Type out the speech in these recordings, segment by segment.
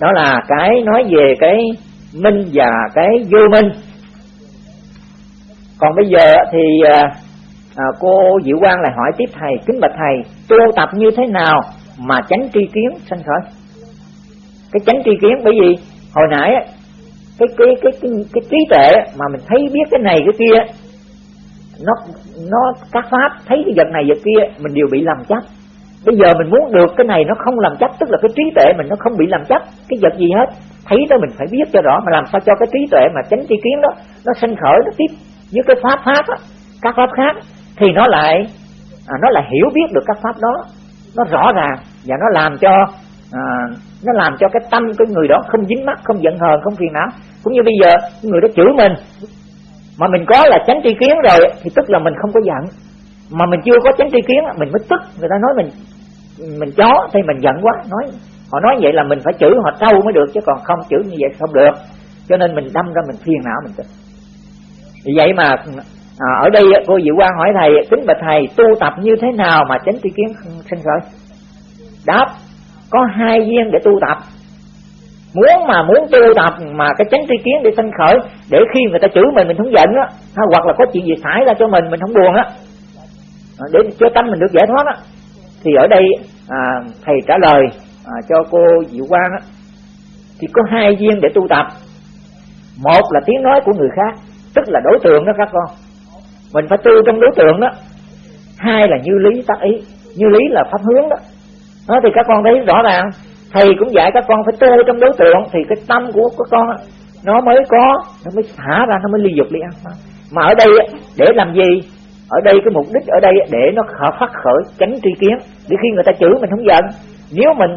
đó là cái nói về cái minh và cái vô minh. Còn bây giờ thì à, à, cô Diệu Quang lại hỏi tiếp thầy kính bạch thầy tu tập như thế nào mà tránh tri kiến sanh khởi? Cái tránh tri kiến bởi vì hồi nãy cái cái cái cái, cái trí tuệ mà mình thấy biết cái này cái kia nó nó các pháp thấy cái vật này vật kia mình đều bị làm chấp bây giờ mình muốn được cái này nó không làm chấp tức là cái trí tuệ mình nó không bị làm chấp cái vật gì hết thấy đó mình phải biết cho rõ mà làm sao cho cái trí tuệ mà tránh tri kiến đó nó sinh khởi nó tiếp với cái pháp pháp á, các pháp khác thì nó lại à, nó lại hiểu biết được các pháp đó. Nó rõ ràng và nó làm cho à, nó làm cho cái tâm của người đó không dính mắc không giận hờn không phiền não. Cũng như bây giờ người đó chửi mình mà mình có là tránh tri kiến rồi thì tức là mình không có giận mà mình chưa có tránh tri kiến mình mới tức. Người ta nói mình mình chó thì mình giận quá. Nói họ nói vậy là mình phải chửi họ trâu mới được chứ còn không chửi như vậy không được. Cho nên mình đâm ra mình phiền não mình tức. Vì vậy mà à, ở đây cô Diệu Quang hỏi thầy kính bạch thầy tu tập như thế nào mà tránh tri kiến sinh khởi? Đáp có hai duyên để tu tập. Muốn mà muốn tu tập mà cái tránh tri kiến để sinh khởi để khi người ta chửi mình mình không giận á hoặc là có chuyện gì xảy ra cho mình mình không buồn á để cho tâm mình được giải thoát đó. thì ở đây à, thầy trả lời à, cho cô Diệu Quang đó, thì có hai duyên để tu tập. Một là tiếng nói của người khác tức là đối tượng đó các con. Mình phải tu trong đối tượng đó. Hai là như lý tác ý như lý là pháp hướng đó. Đó thì các con thấy rõ ràng thầy cũng dạy các con phải tu trong đối tượng thì cái tâm của các con nó mới có nó mới thả ra nó mới ly dục ly ăn. Mà ở đây để làm gì? Ở đây cái mục đích ở đây để nó khởi phát khởi, tránh tri kiến. Để khi người ta chửi mình không giận, nếu mình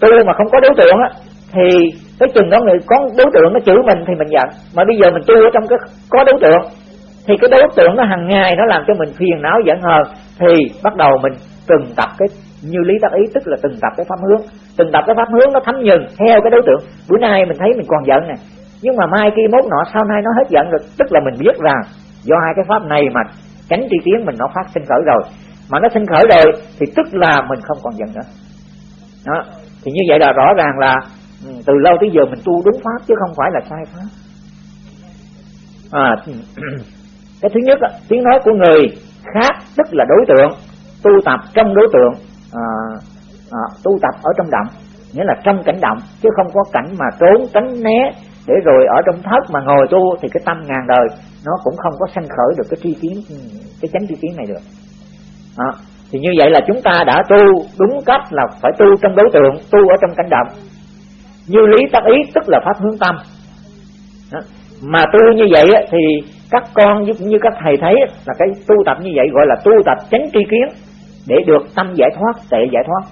tu mà không có đối tượng á, thì cái chừng đó người có đối tượng nó chửi mình thì mình giận. Mà bây giờ mình tu ở trong cái, có đối tượng, thì cái đối tượng nó hàng ngày nó làm cho mình phiền não giận hờn, thì bắt đầu mình từng tập cái, như lý tác ý, tức là từng tập cái pháp hướng. Từng tập cái pháp hướng nó thấm nhừng theo cái đối tượng. Bữa nay mình thấy mình còn giận này nhưng mà mai kia mốt nọ, sau nay nó hết giận rồi, tức là mình biết rằng do hai cái pháp này mà chánh tri kiến mình nó phát sinh khởi rồi. Mà nó sinh khởi rồi thì tức là mình không còn giận nữa. Đó. Thì như vậy là rõ ràng là ừ, từ lâu tới giờ mình tu đúng pháp chứ không phải là sai pháp. À, cái thứ nhất tiếng nói của người khác tức là đối tượng tu tập trong đối tượng à, à, tu tập ở trong động. Nghĩa là trong cảnh động chứ không có cảnh mà trốn tránh né để rồi ở trong thất mà ngồi tu thì cái tâm ngàn đời, nó cũng không có sanh khởi được cái tri kiến, cái chánh tri kiến này được. Đó. thì như vậy là chúng ta đã tu đúng cách là phải tu trong đối tượng, tu ở trong cảnh động. Như lý tác ý tức là pháp hướng tâm. Đó. mà tu như vậy thì các con cũng như các thầy thấy là cái tu tập như vậy gọi là tu tập chánh tri kiến để được tâm giải thoát, tệ giải thoát.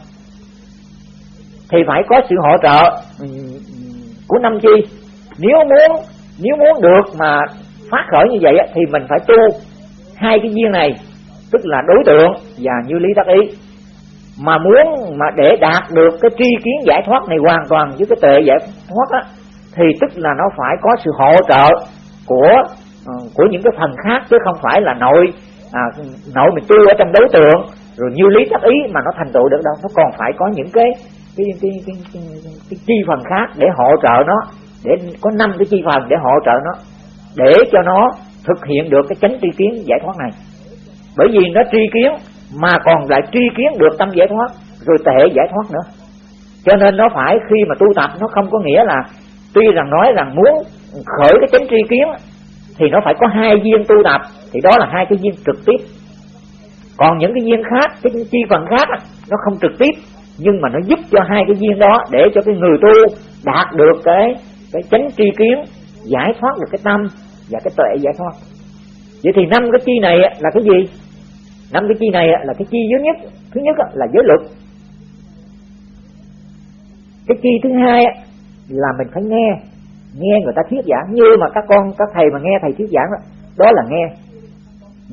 Thì phải có sự hỗ trợ ừ, của năm chi? Nếu muốn nếu muốn được mà phát khởi như vậy thì mình phải tu hai cái duyên này tức là đối tượng và như lý tác ý. Mà muốn mà để đạt được cái tri kiến giải thoát này hoàn toàn với cái tệ giải thoát á thì tức là nó phải có sự hỗ trợ của ờ, của những cái phần khác chứ không phải là nội à, nội mình tu ở trong đối tượng rồi như lý tác ý mà nó thành tựu được đâu. Nó còn phải có những cái cái cái, cái, cái, cái, cái chi phần khác để hỗ trợ nó để có năm cái chi phần để hỗ trợ nó, để cho nó thực hiện được cái chánh tri kiến giải thoát này. Bởi vì nó tri kiến, mà còn lại tri kiến được tâm giải thoát, rồi tệ giải thoát nữa. Cho nên nó phải khi mà tu tập, nó không có nghĩa là tuy rằng nói rằng muốn khởi cái chánh tri kiến thì nó phải có hai viên tu tập, thì đó là hai cái viên trực tiếp. Còn những cái viên khác, cái chi phần khác nó không trực tiếp, nhưng mà nó giúp cho hai cái viên đó để cho cái người tu đạt được cái cái chánh tri kiến giải thoát được cái tâm và cái tuệ giải thoát. Vậy thì năm cái chi này là cái gì? Năm cái chi này là cái chi duy nhất. Thứ nhất là giới luật. Cái chi thứ hai là mình phải nghe. Nghe người ta thuyết giảng. Như mà các con các thầy mà nghe thầy thuyết giảng đó, đó là nghe.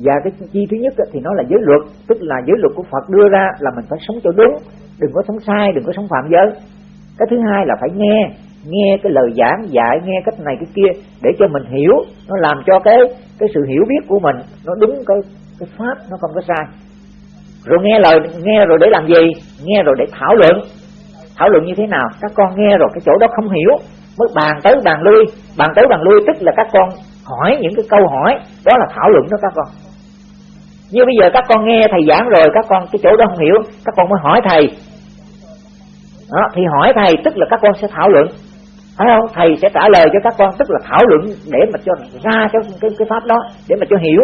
Và cái chi thứ nhất thì nó là giới luật. Tức là giới luật của Phật đưa ra là mình phải sống cho đúng. Đừng có sống sai đừng có sống phạm giới. Cái thứ hai là phải nghe nghe cái lời giảng dạy nghe cách này cái kia để cho mình hiểu. Nó làm cho cái cái sự hiểu biết của mình nó đúng cái cái pháp nó không có sai. Rồi nghe lời nghe rồi để làm gì? Nghe rồi để thảo luận. Thảo luận như thế nào? Các con nghe rồi cái chỗ đó không hiểu mới bàn tới bàn lui. Bàn tới bàn lui tức là các con hỏi những cái câu hỏi. Đó là thảo luận đó các con. Như bây giờ các con nghe thầy giảng rồi các con cái chỗ đó không hiểu các con mới hỏi thầy. Đó, thì hỏi thầy tức là các con sẽ thảo luận phải không? Thầy sẽ trả lời cho các con tức là thảo luận để mà cho ra cái cái, cái pháp đó để mà cho hiểu.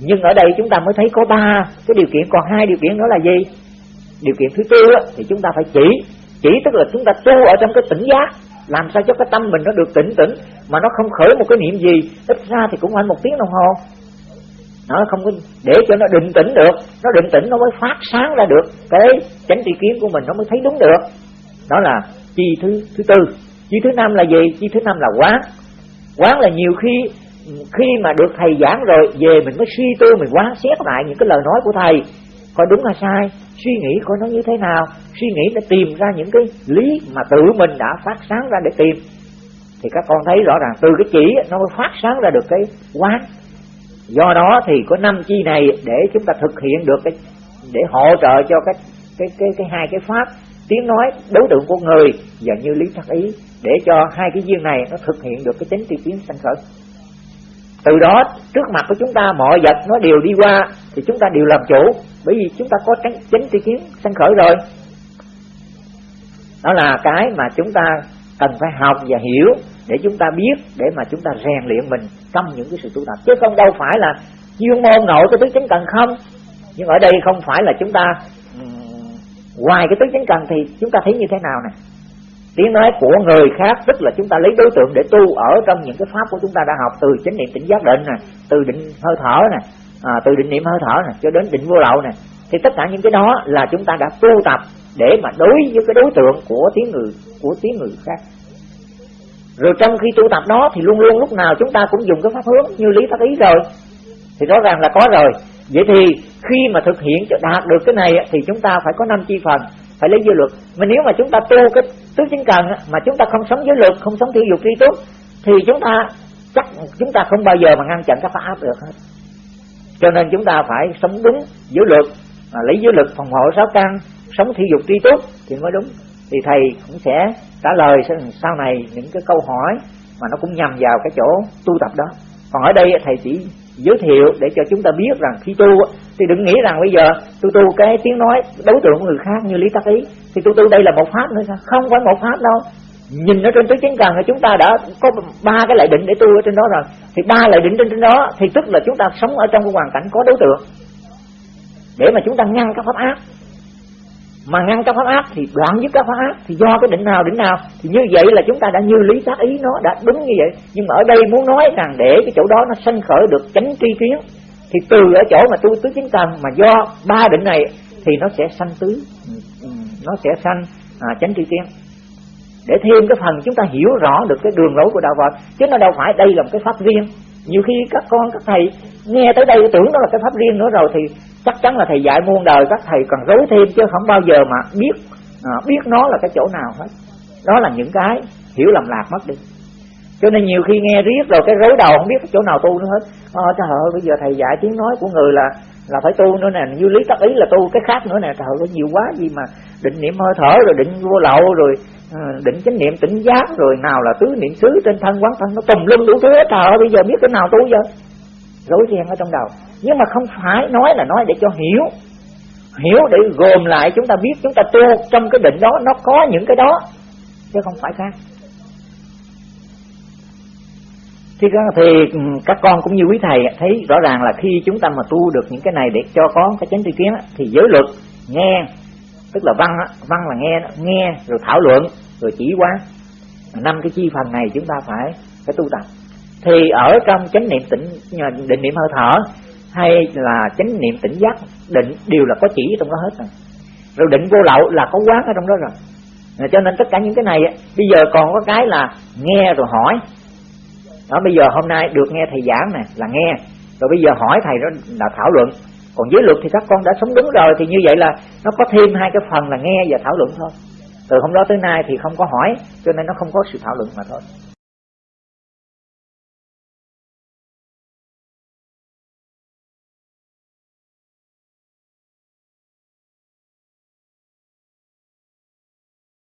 Nhưng ở đây chúng ta mới thấy có ba cái điều kiện còn hai điều kiện đó là gì? Điều kiện thứ tư á, thì chúng ta phải chỉ. Chỉ tức là chúng ta tu ở trong cái tỉnh giác làm sao cho cái tâm mình nó được tỉnh tỉnh mà nó không khởi một cái niệm gì. Ít ra thì cũng phải một tiếng đồng hồ. Nó không có để cho nó định tĩnh được nó định tĩnh nó mới phát sáng ra được. Cái chánh tri kiến của mình nó mới thấy đúng được. Đó là chi thứ thứ tư. Chi thứ năm là gì? Chi thứ năm là quán. Quán là nhiều khi khi mà được thầy giảng rồi, về mình mới suy tư, mình quán xét lại những cái lời nói của thầy. Coi đúng hay sai? Suy nghĩ coi nó như thế nào? Suy nghĩ để tìm ra những cái lý mà tự mình đã phát sáng ra để tìm. Thì các con thấy rõ ràng, từ cái chỉ, nó mới phát sáng ra được cái quán. Do đó thì có năm chi này để chúng ta thực hiện được cái, để hỗ trợ cho cái cái cái cái hai cái pháp tiếng nói đối tượng của người và như lý thắc ý để cho hai cái duyên này nó thực hiện được cái tính tri kiến sanh khởi. Từ đó, trước mặt của chúng ta mọi vật nó đều đi qua thì chúng ta đều làm chủ, bởi vì chúng ta có tránh chính tri kiến sanh khởi rồi. Đó là cái mà chúng ta cần phải học và hiểu để chúng ta biết, để mà chúng ta rèn luyện mình trong những cái sự tu tập. Chứ không đâu phải là chuyên môn nội cái tứ chính cần không, nhưng ở đây không phải là chúng ta ngoài cái tứ chánh cần thì chúng ta thấy như thế nào nè? Tiếng nói của người khác tức là chúng ta lấy đối tượng để tu ở trong những cái pháp của chúng ta đã học từ chánh niệm tỉnh giác định nè từ định hơi thở nè à, từ định niệm hơi thở nè cho đến định vô lậu nè. Thì tất cả những cái đó là chúng ta đã tu tập để mà đối với cái đối tượng của tiếng người của tiếng người khác. Rồi trong khi tu tập đó thì luôn luôn lúc nào chúng ta cũng dùng cái pháp hướng như lý pháp ý rồi. Thì rõ ràng là có rồi vậy thì khi mà thực hiện cho đạt được cái này thì chúng ta phải có năm chi phần phải lấy giới luật. Mà nếu mà chúng ta tu cái tứ chính cần mà chúng ta không sống giới luật không sống thiểu dục tri túc thì chúng ta chắc chúng ta không bao giờ mà ngăn chặn các pháp áp được hết. Cho nên chúng ta phải sống đúng giới luật à, lấy giới luật phòng hộ sáu căn sống thiểu dục tri túc thì mới đúng. Thì thầy cũng sẽ trả lời sau này những cái câu hỏi mà nó cũng nhằm vào cái chỗ tu tập đó. Còn ở đây thầy chỉ giới thiệu để cho chúng ta biết rằng khi tu thì đừng nghĩ rằng bây giờ tôi tu cái tiếng nói đối tượng của người khác như lý tắc ý, thì tôi tu đây là một pháp nữa sao? Không phải một pháp đâu. Nhìn ở trên tứ chánh cần thì chúng ta đã có ba cái lại định để tu ở trên đó rồi. Thì ba lại định trên trên đó thì tức là chúng ta sống ở trong cái hoàn cảnh có đối tượng để mà chúng ta ngăn các pháp ác mà ngăn các pháp ác thì đoạn với các pháp ác thì do cái định nào định nào. Thì như vậy là chúng ta đã như lý tác ý nó đã đúng như vậy. Nhưng mà ở đây muốn nói rằng để cái chỗ đó nó sanh khởi được chánh tri kiến thì từ ở chỗ mà tu tứ chính cần mà do ba định này thì nó sẽ sanh tứ nó sẽ sanh à, chánh tri kiến. Để thêm cái phần chúng ta hiểu rõ được cái đường lối của đạo Phật chứ nó đâu phải đây là một cái pháp riêng. Nhiều khi các con các thầy nghe tới đây tưởng đó là cái pháp riêng nữa rồi thì chắc chắn là thầy dạy muôn đời các thầy còn rối thêm chứ không bao giờ mà biết à, biết nó là cái chỗ nào hết. Đó là những cái hiểu lầm lạc mất đi. Cho nên nhiều khi nghe riết rồi cái rối đầu không biết cái chỗ nào tu nữa hết. À, trời ơi bây giờ thầy dạy tiếng nói của người là là phải tu nữa nè. Như lý tắc ý là tu cái khác nữa nè. Trời ơi nhiều quá gì mà định niệm hơi thở rồi định vô lậu rồi ờ, định chánh niệm tỉnh giác rồi nào là tứ niệm xứ trên thân quán thân nó tùm lum đủ thứ hết. Trời ơi bây giờ biết cái nào tu giờ? Rối ren ở trong đầu nhưng mà không phải nói là nói để cho hiểu. Hiểu để gồm lại chúng ta biết chúng ta tu trong cái định đó nó có những cái đó chứ không phải khác. Thì, thì các con cũng như quý thầy thấy rõ ràng là khi chúng ta mà tu được những cái này để cho có cái chánh tri kiến thì giới luật nghe tức là văn văn là nghe nghe rồi thảo luận rồi chỉ quán năm cái chi phần này chúng ta phải phải tu tập. Thì ở trong chánh niệm tỉnh định niệm hơi thở hay là chánh niệm tỉnh giác, định, đều là có chỉ trong đó hết rồi. Rồi định vô lậu là có quán ở trong đó rồi. Cho nên tất cả những cái này bây giờ còn có cái là nghe rồi hỏi. Đó, bây giờ hôm nay được nghe thầy giảng nè, là nghe. Rồi bây giờ hỏi thầy đó là thảo luận. Còn dưới luật thì các con đã sống đúng rồi, thì như vậy là nó có thêm hai cái phần là nghe và thảo luận thôi. Từ hôm đó tới nay thì không có hỏi, cho nên nó không có sự thảo luận mà thôi.